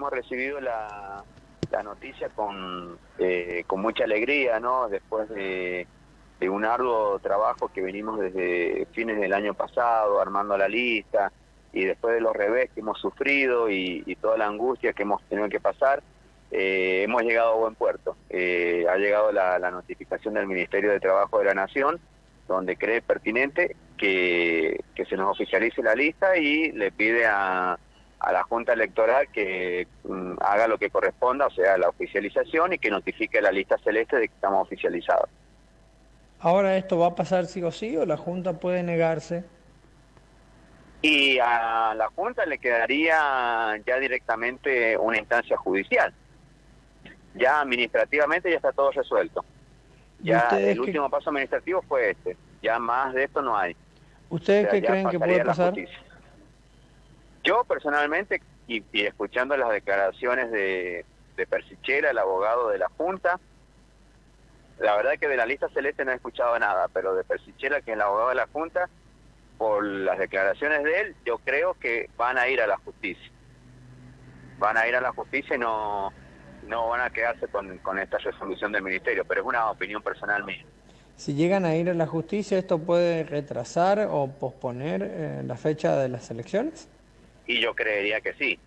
hemos recibido la, noticia con, eh, con mucha alegría, ¿no? Después de, de, un arduo trabajo que venimos desde fines del año pasado, armando la lista, y después de los revés que hemos sufrido y, y toda la angustia que hemos tenido que pasar, eh, hemos llegado a buen puerto. Eh, ha llegado la, notificación del Ministerio de Trabajo de la Nación, donde cree pertinente que se nos oficialice la lista y le pide a a la Junta Electoral que mm, haga lo que corresponda, o sea, la oficialización y que notifique la lista celeste de que estamos oficializados. Ahora esto va a pasar sí o sí o la Junta puede negarse. Y a la Junta le quedaría ya directamente una instancia judicial. Ya administrativamente ya está todo resuelto. Ya el que... último paso administrativo fue este. Ya más de esto no hay. ¿Ustedes o sea, qué creen que puede pasar? Yo personalmente, y, escuchando las declaraciones de, de Persichera, el abogado de la Junta, la verdad que de la lista celeste no he escuchado nada, pero de Persichera, que es el abogado de la Junta, por las declaraciones de él, yo creo que van a ir a la justicia. Van a ir a la justicia y no, no van a quedarse con, con esta resolución del Ministerio, pero es una opinión personal mía. Si llegan a ir a la justicia, ¿esto puede retrasar o posponer eh, la fecha de las elecciones? Y yo creería que sí.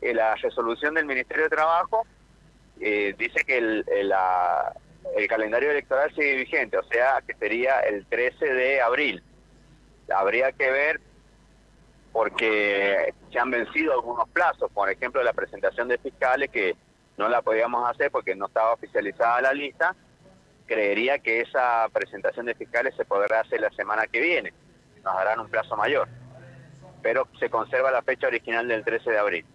Eh, la resolución del Ministerio de Trabajo eh, dice que el, la, el, calendario electoral sigue vigente, o sea, que sería el 13 de abril. Habría que ver porque se han vencido algunos plazos, por ejemplo, la presentación de fiscales que no la podíamos hacer porque no estaba oficializada la lista, creería que esa presentación de fiscales se podrá hacer la semana que viene, nos darán un plazo mayor pero se conserva la fecha original del 13 de abril.